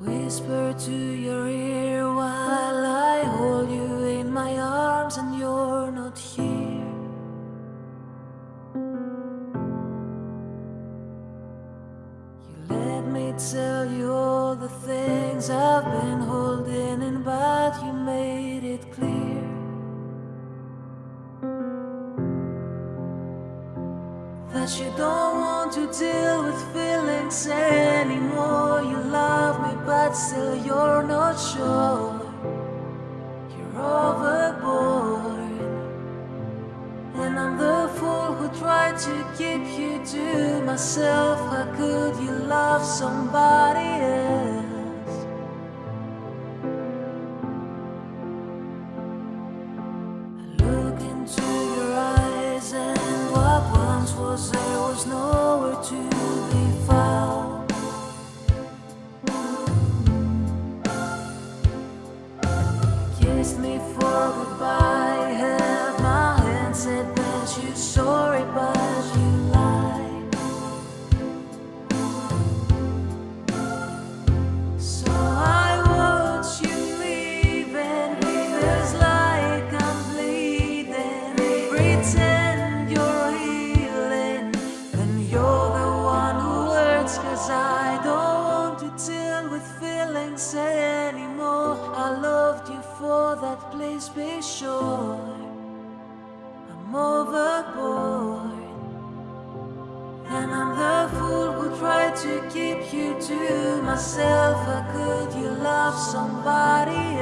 whisper to your ear while I hold you in my arms and you're not here. You let me tell you all the things I've been holding in, but you made it clear. That you don't want to deal with feelings anymore. You love you're. You're overboard. And I'm the fool who tried to keep you to myself. How could you love somebody else? Kissed me for goodbye, you for that, please be sure. I'm overboard. And I'm the fool who tried to keep you to myself. How could you love somebody